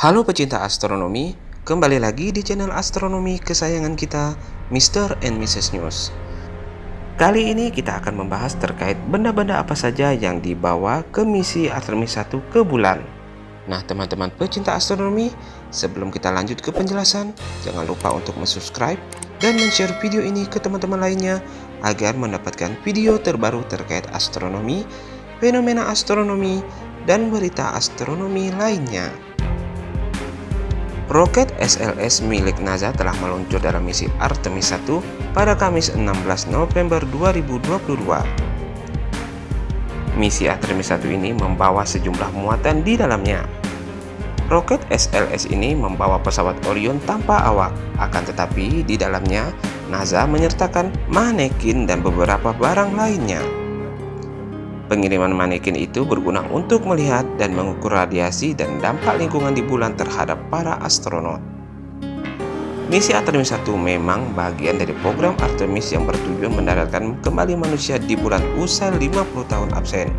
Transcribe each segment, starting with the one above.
Halo pecinta astronomi, kembali lagi di channel astronomi kesayangan kita, Mr. and Mrs. News. Kali ini kita akan membahas terkait benda-benda apa saja yang dibawa ke misi Artemis 1 ke bulan. Nah teman-teman pecinta astronomi, sebelum kita lanjut ke penjelasan, jangan lupa untuk subscribe dan share video ini ke teman-teman lainnya agar mendapatkan video terbaru terkait astronomi, fenomena astronomi, dan berita astronomi lainnya. Roket SLS milik NASA telah meluncur dalam misi Artemis 1 pada Kamis 16 November 2022. Misi Artemis 1 ini membawa sejumlah muatan di dalamnya. Roket SLS ini membawa pesawat Orion tanpa awak, akan tetapi di dalamnya NASA menyertakan manekin dan beberapa barang lainnya. Pengiriman manekin itu berguna untuk melihat dan mengukur radiasi dan dampak lingkungan di bulan terhadap para astronot. Misi Artemis 1 memang bagian dari program Artemis yang bertujuan mendaratkan kembali manusia di bulan usai 50 tahun absen.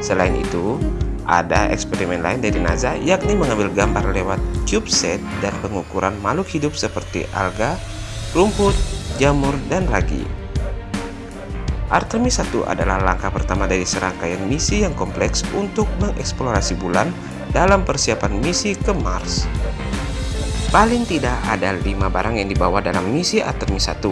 Selain itu, ada eksperimen lain dari NASA yakni mengambil gambar lewat CubeSat dan pengukuran makhluk hidup seperti alga, rumput, jamur, dan ragi. Artemis 1 adalah langkah pertama dari serangkaian misi yang kompleks untuk mengeksplorasi bulan dalam persiapan misi ke Mars. Paling tidak ada lima barang yang dibawa dalam misi Artemis 1.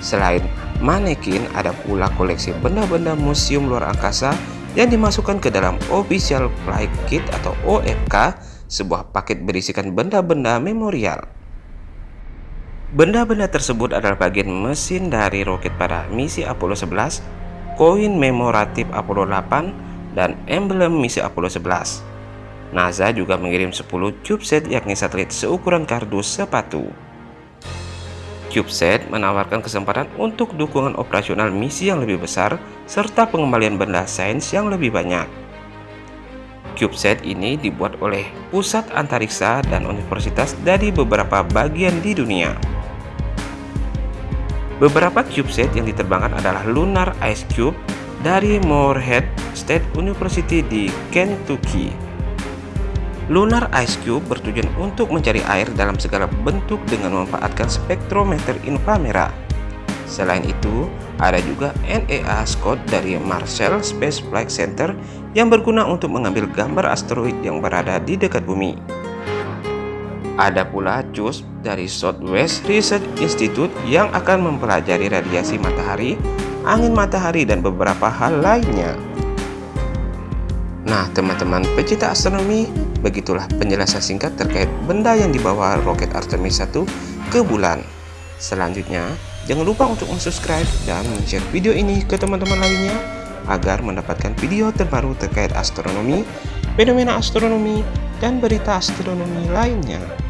Selain manekin, ada pula koleksi benda-benda museum luar angkasa yang dimasukkan ke dalam Official Flight Kit atau OFK, sebuah paket berisikan benda-benda memorial. Benda-benda tersebut adalah bagian mesin dari roket pada misi Apollo 11, koin memoratif Apollo 8, dan emblem misi Apollo 11. NASA juga mengirim 10 CubeSat yakni satelit seukuran kardus sepatu. CubeSat menawarkan kesempatan untuk dukungan operasional misi yang lebih besar serta pengembalian benda sains yang lebih banyak. CubeSat ini dibuat oleh pusat antariksa dan universitas dari beberapa bagian di dunia. Beberapa CubeSat yang diterbangkan adalah Lunar Ice Cube dari Morehead State University di Kentucky. Lunar Ice Cube bertujuan untuk mencari air dalam segala bentuk dengan memanfaatkan spektrometer inframerah. Selain itu, ada juga NEA Scott dari Marshall Space Flight Center yang berguna untuk mengambil gambar asteroid yang berada di dekat bumi. Ada pula CUSP dari Southwest Research Institute yang akan mempelajari radiasi matahari, angin matahari, dan beberapa hal lainnya. Nah, teman-teman pecinta astronomi, begitulah penjelasan singkat terkait benda yang dibawa roket Artemis 1 ke bulan. Selanjutnya, jangan lupa untuk subscribe dan share video ini ke teman-teman lainnya agar mendapatkan video terbaru terkait astronomi, fenomena astronomi, dan berita astronomi lainnya.